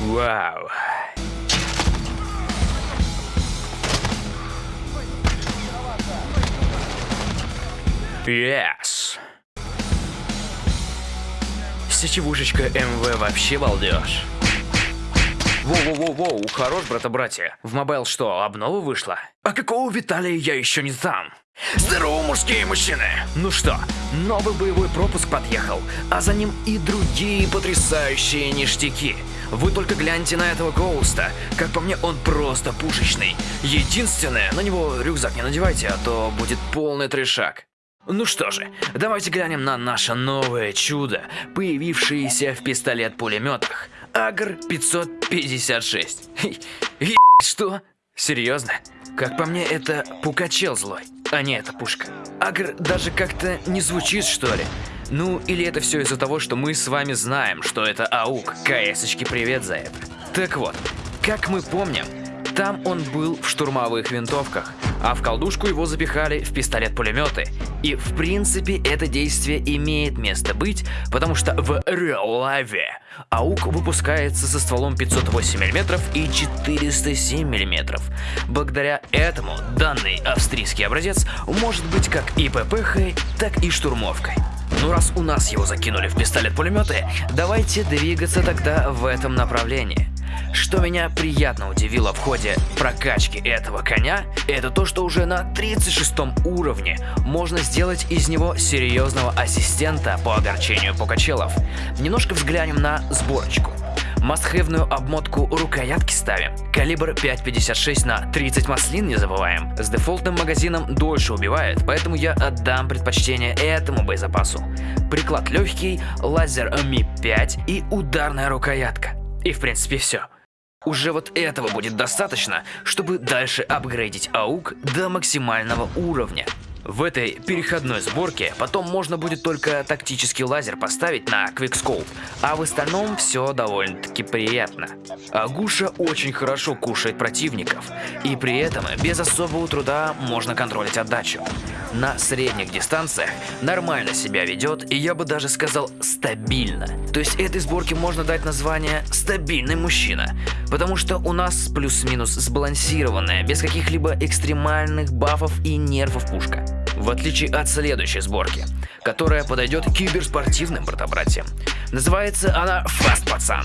Вау. Yes. Сечевушечка МВ вообще балдеж. Воу-воу-воу-воу, хорош, брата-братья. В мобайл что, обнова вышла? А какого Виталия я еще не там? Здорово, мужские мужчины! Ну что, новый боевой пропуск подъехал, а за ним и другие потрясающие ништяки. Вы только гляньте на этого Гоуста. Как по мне, он просто пушечный. Единственное, на него рюкзак не надевайте, а то будет полный трешак. Ну что же, давайте глянем на наше новое чудо, появившееся в пистолет-пулеметах. Агр 556. Е что? Серьезно? Как по мне, это пукачел злой, а не эта пушка. Агр даже как-то не звучит, что ли? Ну, или это все из-за того, что мы с вами знаем, что это АУК. КСочки привет за это. Так вот, как мы помним, там он был в штурмовых винтовках, а в колдушку его запихали в пистолет-пулеметы. И в принципе это действие имеет место быть, потому что в Life АУК выпускается со стволом 508 мм и 407 мм. Благодаря этому данный австрийский образец может быть как и ППХ, так и штурмовкой. Ну раз у нас его закинули в пистолет-пулеметы, давайте двигаться тогда в этом направлении. Что меня приятно удивило в ходе прокачки этого коня, это то, что уже на 36 уровне можно сделать из него серьезного ассистента по огорчению покачелов. Немножко взглянем на сборочку. Мастхэвную обмотку рукоятки ставим. Калибр 5.56 на 30 маслин не забываем. С дефолтным магазином дольше убивает, поэтому я отдам предпочтение этому боезапасу. Приклад легкий, лазер Ми-5 и ударная рукоятка. И в принципе все. Уже вот этого будет достаточно, чтобы дальше апгрейдить АУК до максимального уровня. В этой переходной сборке потом можно будет только тактический лазер поставить на Quickscope, а в остальном все довольно-таки приятно. Агуша очень хорошо кушает противников, и при этом без особого труда можно контролить отдачу. На средних дистанциях нормально себя ведет, и я бы даже сказал стабильно. То есть этой сборке можно дать название «стабильный мужчина», потому что у нас плюс-минус сбалансированная, без каких-либо экстремальных бафов и нервов пушка в отличие от следующей сборки, которая подойдет киберспортивным братобратьям. Называется она «Фаст, пацан».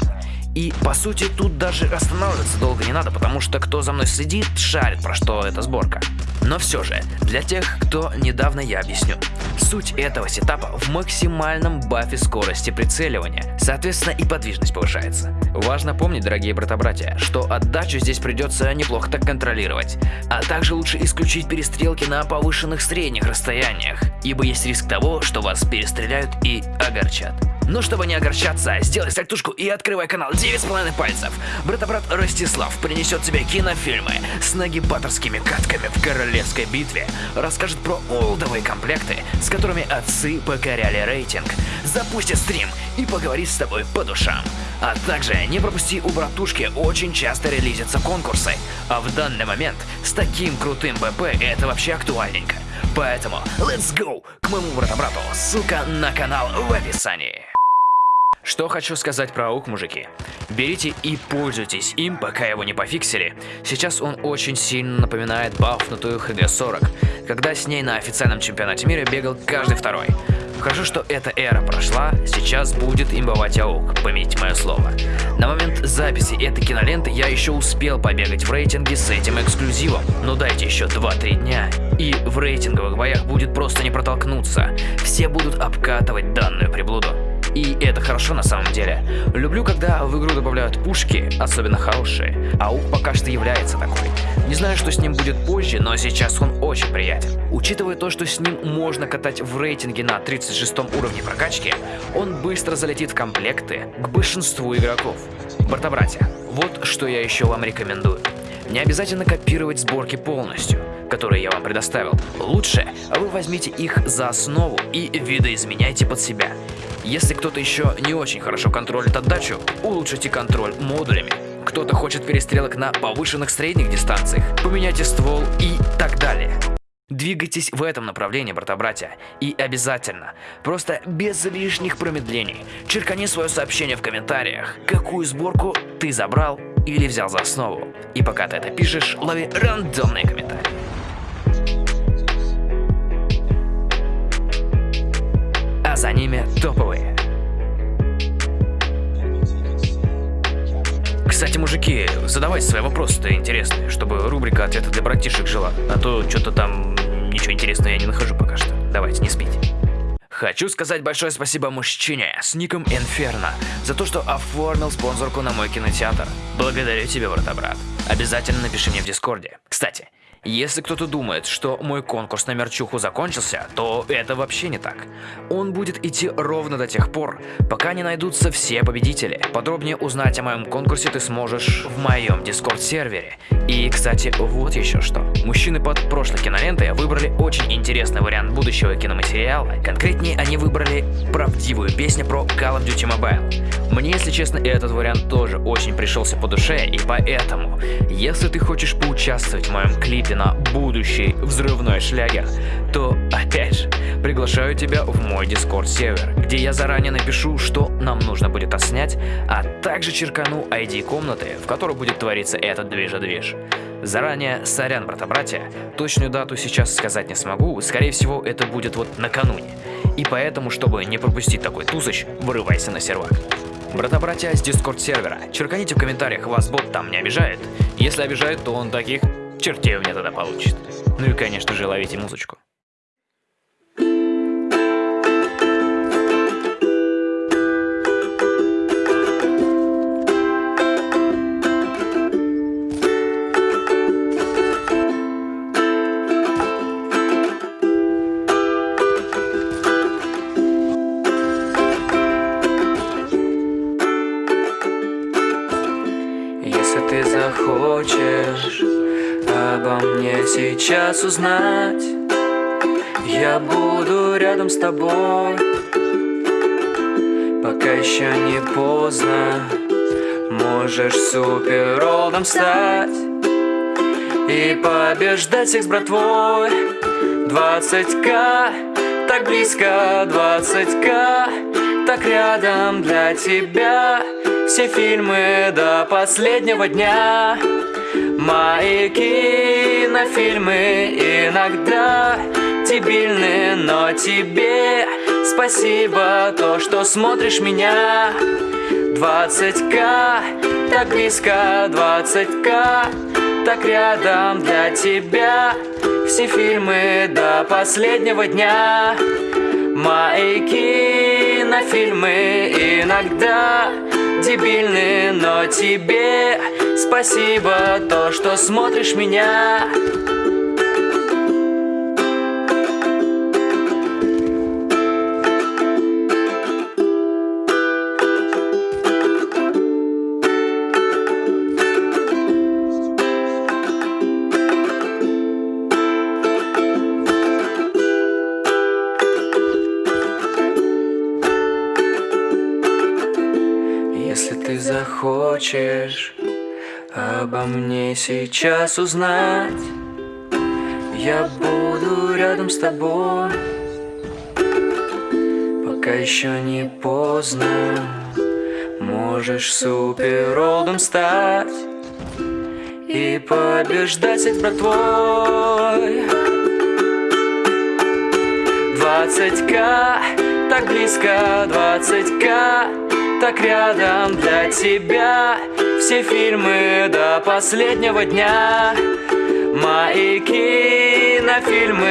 И по сути тут даже останавливаться долго не надо, потому что кто за мной следит, шарит про что эта сборка. Но все же, для тех, кто недавно я объясню. Суть этого сетапа в максимальном бафе скорости прицеливания, соответственно и подвижность повышается. Важно помнить, дорогие брата-братья, что отдачу здесь придется неплохо так контролировать, а также лучше исключить перестрелки на повышенных средних расстояниях, ибо есть риск того, что вас перестреляют и огорчат. Но чтобы не огорчаться, сделай сальтушку и открывай канал 9,5 пальцев. Брата-брат Ростислав принесет тебе кинофильмы с нагибаторскими катками в королевской битве, расскажет про олдовые комплекты, с которыми отцы покоряли рейтинг, запустит стрим и поговорит с тобой по душам. А также не пропусти у братушки очень часто релизятся конкурсы, а в данный момент с таким крутым БП это вообще актуальненько. Поэтому let's go к моему брата-брату, ссылка на канал в описании. Что хочу сказать про АУК, мужики. Берите и пользуйтесь им, пока его не пофиксили. Сейчас он очень сильно напоминает бафнутую ХГ-40, когда с ней на официальном чемпионате мира бегал каждый второй. Хорошо, что эта эра прошла, сейчас будет имбовать АУК, помните мое слово. На момент записи этой киноленты я еще успел побегать в рейтинге с этим эксклюзивом, но дайте еще 2-3 дня, и в рейтинговых боях будет просто не протолкнуться. Все будут обкатывать данную приблуду. И это хорошо на самом деле. Люблю, когда в игру добавляют пушки, особенно хорошие. А УК пока что является такой. Не знаю, что с ним будет позже, но сейчас он очень приятен. Учитывая то, что с ним можно катать в рейтинге на 36 уровне прокачки, он быстро залетит в комплекты к большинству игроков. Борта-братья, вот что я еще вам рекомендую. Не обязательно копировать сборки полностью, которые я вам предоставил. Лучше вы возьмите их за основу и видоизменяйте под себя. Если кто-то еще не очень хорошо контролит отдачу, улучшите контроль модулями. Кто-то хочет перестрелок на повышенных средних дистанциях, поменяйте ствол и так далее. Двигайтесь в этом направлении, брата-братья. И обязательно, просто без лишних промедлений, черкани свое сообщение в комментариях, какую сборку ты забрал или взял за основу. И пока ты это пишешь, лови рандомные комментарии. А за ними топовые. Кстати, мужики, задавайте свои вопросы-то интересные, чтобы рубрика «Ответы для братишек» жила. А то что-то там ничего интересного я не нахожу пока что. Давайте, не спите. Хочу сказать большое спасибо мужчине с ником Инферно за то, что оформил спонсорку на мой кинотеатр. Благодарю тебя, брата-брат. Обязательно напиши мне в Дискорде. Кстати, если кто-то думает, что мой конкурс на мерчуху закончился, то это вообще не так. Он будет идти ровно до тех пор, пока не найдутся все победители. Подробнее узнать о моем конкурсе ты сможешь в моем дискорд-сервере. И, кстати, вот еще что. Мужчины под прошлой кинолентой выбрали очень интересный вариант будущего киноматериала. Конкретнее, они выбрали правдивую песню про Call of Duty Mobile. Мне, если честно, этот вариант тоже очень пришелся по душе, и поэтому, если ты хочешь поучаствовать в моем клипе на будущий взрывной шлягер, то, опять же, приглашаю тебя в мой дискорд-сервер, где я заранее напишу, что нам нужно будет отснять, а также черкану ID комнаты, в которой будет твориться этот движа-движ. Заранее, сорян, брата-братья, точную дату сейчас сказать не смогу, скорее всего, это будет вот накануне. И поэтому, чтобы не пропустить такой тусыч, вырывайся на сервак. Брата-братья с дискорд сервера, черканите в комментариях, вас бот там не обижает. Если обижает, то он таких чертей у меня тогда получит. Ну и, конечно же, ловите музычку. Сейчас узнать. Я буду рядом с тобой. Пока еще не поздно. Можешь суперролдом стать И побеждать всех с братвой. 20к, так близко. 20к, так рядом для тебя. Все фильмы до последнего дня Мои кинофильмы иногда дебильны, но тебе спасибо то, что смотришь меня. 20к, так близко 20к, так рядом для тебя Все фильмы до последнего дня. Мои кинофильмы иногда дебильны, но тебе спасибо то, что смотришь меня. Если ты захочешь обо мне сейчас узнать, я буду рядом с тобой, пока еще не поздно. Можешь суперролдом стать и побеждать всех братвой. 20к, так близко 20к так рядом для тебя Все фильмы до последнего дня. Мои кинофильмы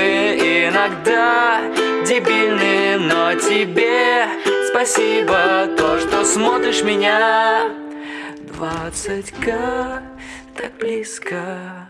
иногда дебильны Но тебе спасибо то, что смотришь меня. 20к так близко